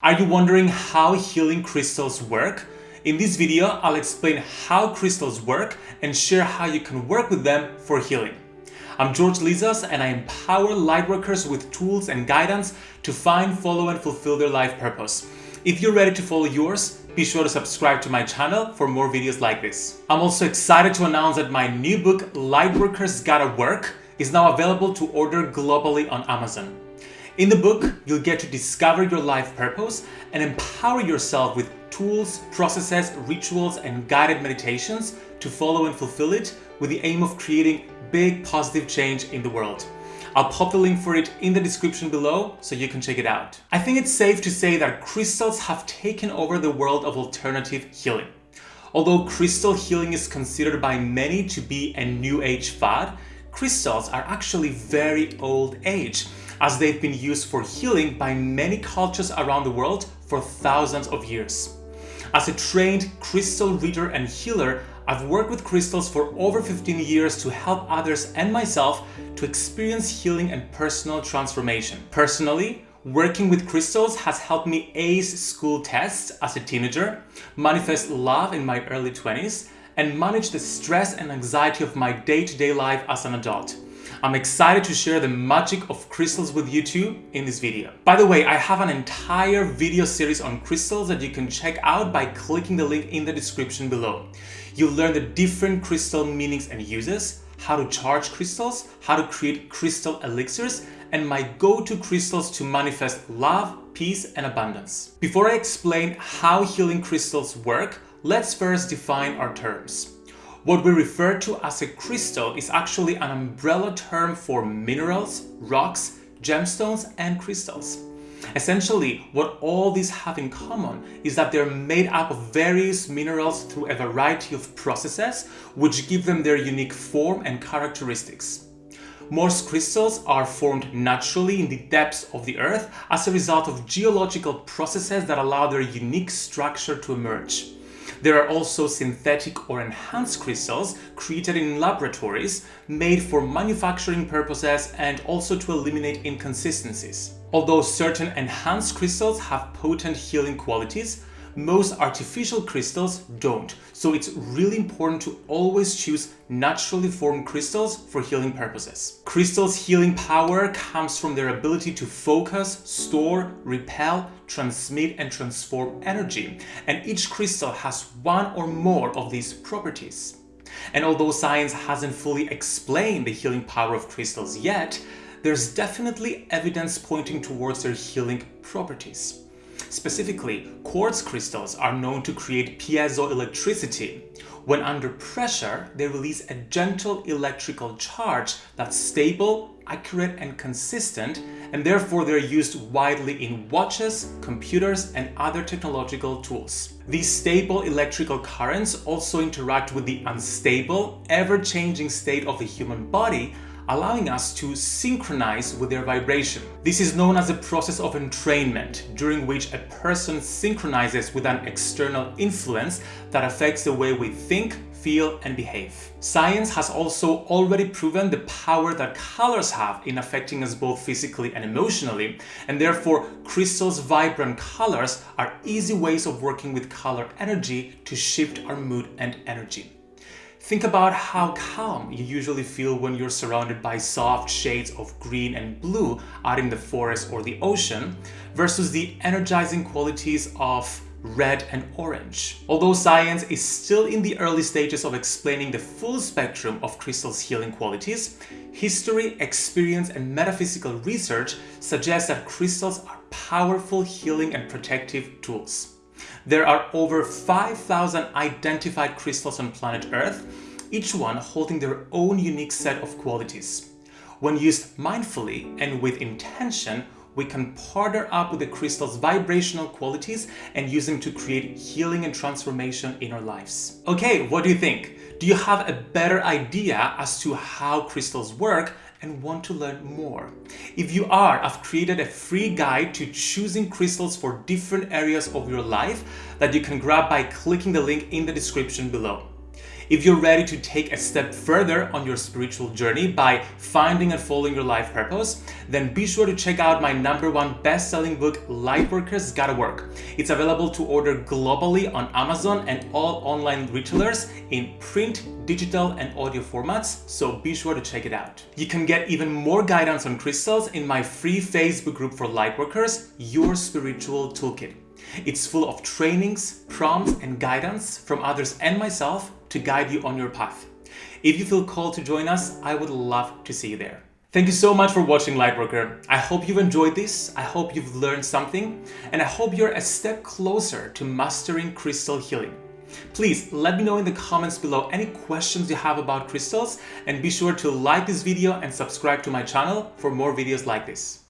Are you wondering how healing crystals work? In this video, I'll explain how crystals work and share how you can work with them for healing. I'm George Lizos and I empower lightworkers with tools and guidance to find, follow and fulfill their life purpose. If you're ready to follow yours, be sure to subscribe to my channel for more videos like this. I'm also excited to announce that my new book, Lightworkers Gotta Work, is now available to order globally on Amazon. In the book, you'll get to discover your life purpose and empower yourself with tools, processes, rituals, and guided meditations to follow and fulfill it with the aim of creating big positive change in the world. I'll pop the link for it in the description below so you can check it out. I think it's safe to say that crystals have taken over the world of alternative healing. Although crystal healing is considered by many to be a new age fad, crystals are actually very old age as they've been used for healing by many cultures around the world for thousands of years. As a trained crystal reader and healer, I've worked with crystals for over 15 years to help others and myself to experience healing and personal transformation. Personally, working with crystals has helped me ace school tests as a teenager, manifest love in my early 20s, and manage the stress and anxiety of my day-to-day -day life as an adult. I'm excited to share the magic of crystals with you too in this video. By the way, I have an entire video series on crystals that you can check out by clicking the link in the description below. You'll learn the different crystal meanings and uses, how to charge crystals, how to create crystal elixirs, and my go-to crystals to manifest love, peace, and abundance. Before I explain how healing crystals work, let's first define our terms. What we refer to as a crystal is actually an umbrella term for minerals, rocks, gemstones, and crystals. Essentially, what all these have in common is that they're made up of various minerals through a variety of processes which give them their unique form and characteristics. Most crystals are formed naturally in the depths of the earth as a result of geological processes that allow their unique structure to emerge. There are also synthetic or enhanced crystals created in laboratories made for manufacturing purposes and also to eliminate inconsistencies. Although certain enhanced crystals have potent healing qualities, most artificial crystals don't, so it's really important to always choose naturally formed crystals for healing purposes. Crystals' healing power comes from their ability to focus, store, repel, transmit and transform energy, and each crystal has one or more of these properties. And although science hasn't fully explained the healing power of crystals yet, there's definitely evidence pointing towards their healing properties. Specifically, quartz crystals are known to create piezoelectricity. When under pressure, they release a gentle electrical charge that's stable, accurate and consistent, and therefore they're used widely in watches, computers, and other technological tools. These stable electrical currents also interact with the unstable, ever-changing state of the human body allowing us to synchronize with their vibration. This is known as a process of entrainment, during which a person synchronizes with an external influence that affects the way we think, feel and behave. Science has also already proven the power that colors have in affecting us both physically and emotionally, and therefore crystals' vibrant colors are easy ways of working with color energy to shift our mood and energy. Think about how calm you usually feel when you're surrounded by soft shades of green and blue out in the forest or the ocean versus the energizing qualities of red and orange. Although science is still in the early stages of explaining the full spectrum of crystals' healing qualities, history, experience and metaphysical research suggests that crystals are powerful healing and protective tools. There are over 5,000 identified crystals on planet Earth, each one holding their own unique set of qualities. When used mindfully and with intention, we can partner up with the crystal's vibrational qualities and use them to create healing and transformation in our lives. Okay, what do you think? Do you have a better idea as to how crystals work and want to learn more? If you are, I've created a free guide to choosing crystals for different areas of your life that you can grab by clicking the link in the description below. If you're ready to take a step further on your spiritual journey by finding and following your life purpose, then be sure to check out my number one best-selling book, Lightworkers Gotta Work. It's available to order globally on Amazon and all online retailers in print, digital, and audio formats, so be sure to check it out. You can get even more guidance on crystals in my free Facebook group for Lightworkers, Your Spiritual Toolkit. It's full of trainings, prompts, and guidance from others and myself to guide you on your path. If you feel called to join us, I would love to see you there. Thank you so much for watching Lightworker. I hope you've enjoyed this, I hope you've learned something, and I hope you're a step closer to mastering crystal healing. Please let me know in the comments below any questions you have about crystals and be sure to like this video and subscribe to my channel for more videos like this.